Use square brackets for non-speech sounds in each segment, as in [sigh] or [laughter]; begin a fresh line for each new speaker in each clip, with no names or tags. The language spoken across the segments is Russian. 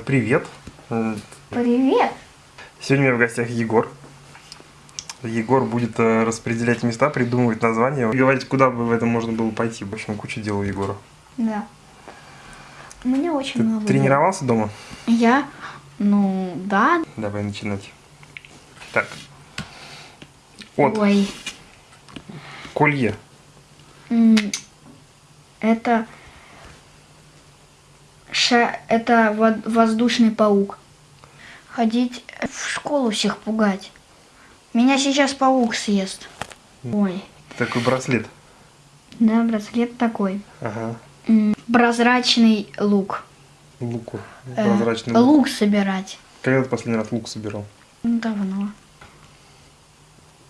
Привет.
Привет.
Сегодня у меня в гостях Егор. Егор будет э, распределять места, придумывать названия, и говорить, куда бы в этом можно было пойти. В общем, куча дел у Егора.
Да. У меня очень
Ты
много. дел.
тренировался дома?
Я? Ну, да.
Давай начинать. Так. Вот,
Ой.
колье.
Это... Ша... Это во- воздушный паук. Ходить в школу всех пугать. Меня сейчас паук съест. Ой.
Такой браслет.
Да, браслет такой.
Ага.
Прозрачный лук.
Луку.
Э,
Прозрачный лук.
лук собирать.
Когда ты последний раз лук собирал?
Ну, Давно.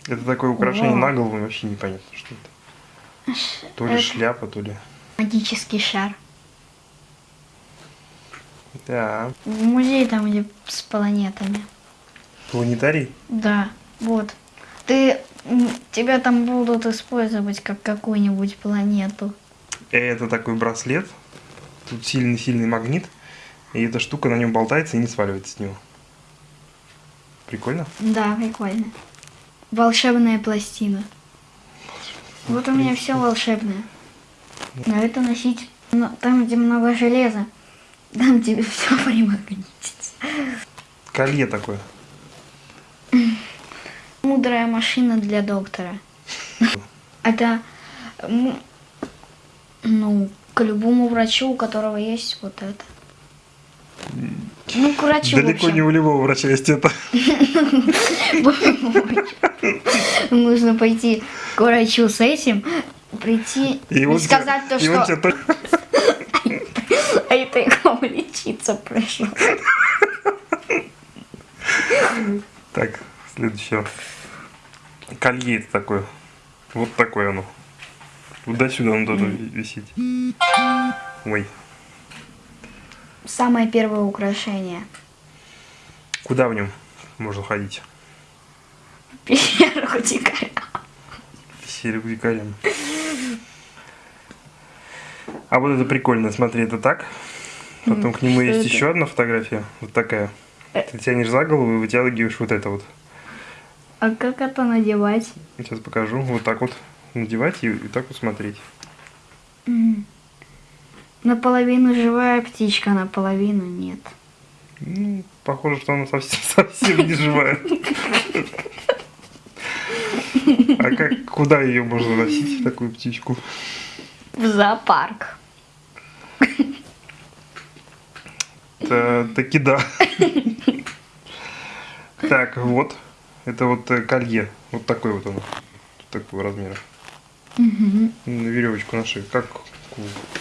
Это такое украшение
Вау.
на голову, вообще непонятно, что это. То ли
это-
шляпа, то ли...
Магический шар.
Да.
Музей там, где с планетами.
Планетарий?
Да, вот. Ты, тебя там будут использовать как какую-нибудь планету.
Это такой браслет. Тут сильный-сильный магнит. И эта штука на нем болтается и не сваливается с него. Прикольно?
Да, прикольно. Волшебная пластина. Вот у меня все волшебное. А это носить ну, там, где много железа. Там тебе все [laughs] примагнитится.
Колье такое.
Мудрая машина для доктора. [laughs] Это, ну, к любому врачу, у которого есть вот это. Ну, к врачу
Далеко не у любого врача есть это. [laughs]
Нужно пойти к врачу с этим, прийти и, сказать то, что это я к вам лечиться пришел.
Так, следующее. Колье это такое. Вот такое оно. Вот до сюда оно должно ви- висеть. Ой.
Самое первое украшение.
Куда в нем можно ходить?
Пещеру дикаря.
Серегу дикарям. А вот это прикольно, смотри, это так. Потом к нему есть
это?
еще одна фотография, вот такая.
Э.
Ты тянешь за голову и вытягиваешь вот это вот.
А как это надевать?
Сейчас покажу. Вот так вот надевать и, и так вот смотреть.
М. Наполовину живая птичка, наполовину нет.
Ну, похоже, что она совсем, [laughs] совсем не живая. [laughs] А как, куда ее можно носить, такую птичку?
В зоопарк.
Та- таки да. Так, вот. Это вот э, колье. Вот такой вот он. Такого размера. На веревочку на шее. Как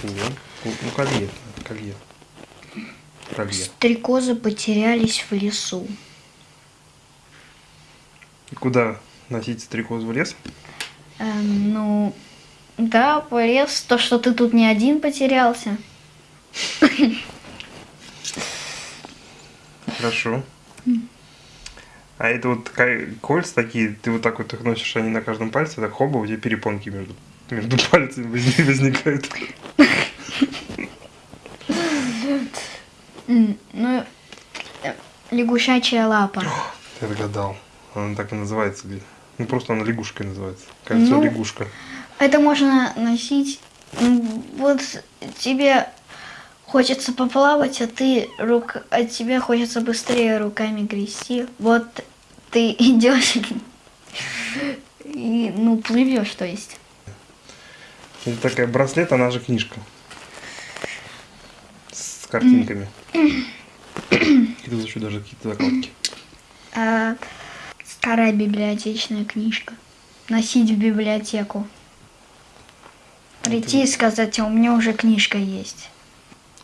Ну, колье. Колье. Колье.
Стрекозы потерялись в лесу.
Куда носить стрекоз в лес?
Эм, ну, да, полез. То, что ты тут не один потерялся.
Хорошо. А это вот кольца такие, ты вот так вот их носишь, они на каждом пальце, так хоба, у тебя перепонки между, между [laughs] пальцами возник- возникают.
Ну, э, лягушачья лапа.
Ты отгадал. Она так и называется. Ну просто она лягушкой называется. Кольцо
Ну.
лягушка.
Это можно носить. Вот тебе хочется поплавать, а ты рук, а тебе хочется быстрее руками грести. Вот ты [laughs] идешь и ну плывешь, то есть.
Это такая браслет, она же книжка. С картинками. [clears throat] Еще даже какие-то закладки.
А, старая библиотечная книжка. Носить в библиотеку. Прийти и сказать, а у меня уже книжка есть.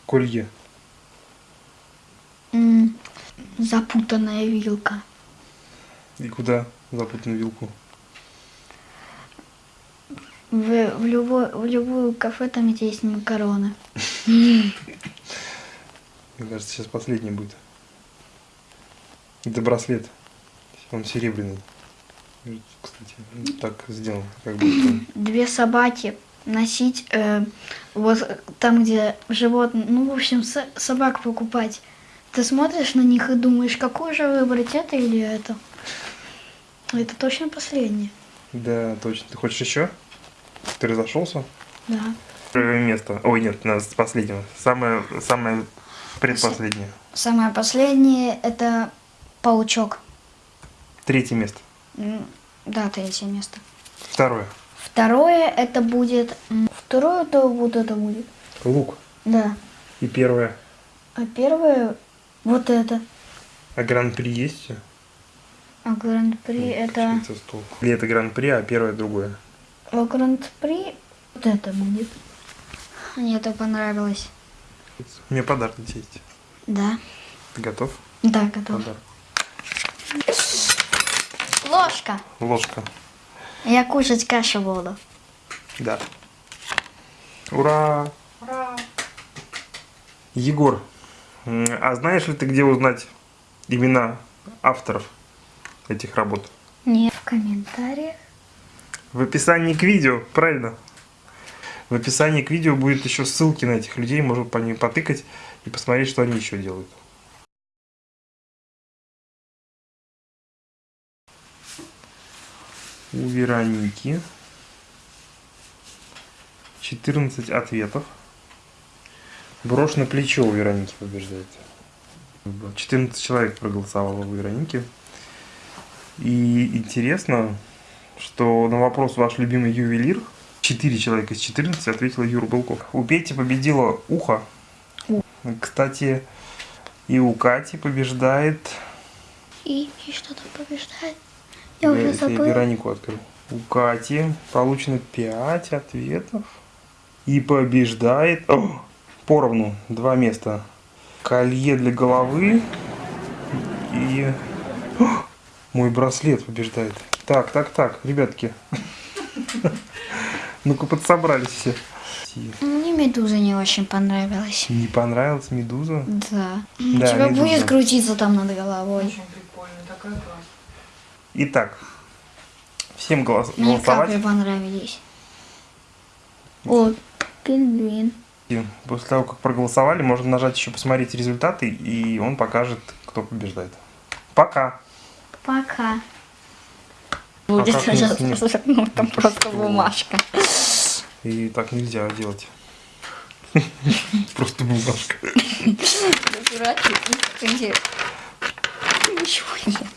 Колье.
М, Запутанная вилка.
И куда запутанную вилку?
В, в, любой, в любую кафе там где есть макароны. [laughs]
Мне кажется, сейчас последний будет. Это браслет. Он серебряный. Кстати, так сделан, как будто.
Две собаки носить э, вот там, где животные, ну, в общем, со- собак покупать Ты смотришь на них и думаешь, какую же выбрать, это или это? Это точно последнее.
Да, точно. Ты хочешь еще? Ты разошелся?
Да.
Первое место. Ой, нет, нас последнего. Самое, самое предпоследнее.
Самое последнее это паучок.
Третье место.
Да, третье место.
Второе.
Второе это будет... Второе то вот это будет.
Лук.
Да.
И первое.
А первое вот это.
А гран-при есть?
А гран-при это...
Швейцар стол. Или это гран-при, а первое другое.
А гран-при вот это будет. Мне это понравилось.
Мне подарок есть.
Да.
Ты готов?
Да, готов.
Подарок.
Ложка.
Ложка.
Я кушать кашу буду.
Да. Ура!
Ура.
Егор, а знаешь ли ты, где узнать имена авторов этих работ?
Не в комментариях.
В описании к видео, правильно? В описании к видео будет еще ссылки на этих людей, можно по ним потыкать и посмотреть, что они еще делают. У Вероники 14 ответов. Брошь на плечо у Вероники побеждает. 14 человек проголосовало у Вероники. И интересно, что на вопрос ваш любимый ювелир 4 человека из 14 ответила Юра Белков. У Пети победила ухо. Кстати, и у Кати побеждает...
И, и что там побеждает? Я уже
Это я
забыла.
Веронику открыл. У Кати получено 5 ответов. И побеждает... О, поровну, два места. Колье для головы и... О, мой браслет побеждает. Так, так, так, ребятки. [laughs] Ну-ка подсобрались все.
Мне медуза не очень понравилась.
Не понравилась медуза?
Да.
Да,
У тебя
медуза.
будет крутиться там над головой.
Очень прикольно, такая.
Итак, всем голос-
Мне
голосовать.
капли понравились. О, пингвин.
После того, как проголосовали, можно нажать еще посмотреть результаты, и он покажет, кто побеждает. Пока!
Пока. Будет
как не снег?
ну там
Ну,
просто
что?
бумажка.
И так нельзя делать. [laughs] Просто бумажка.
Ничего нет.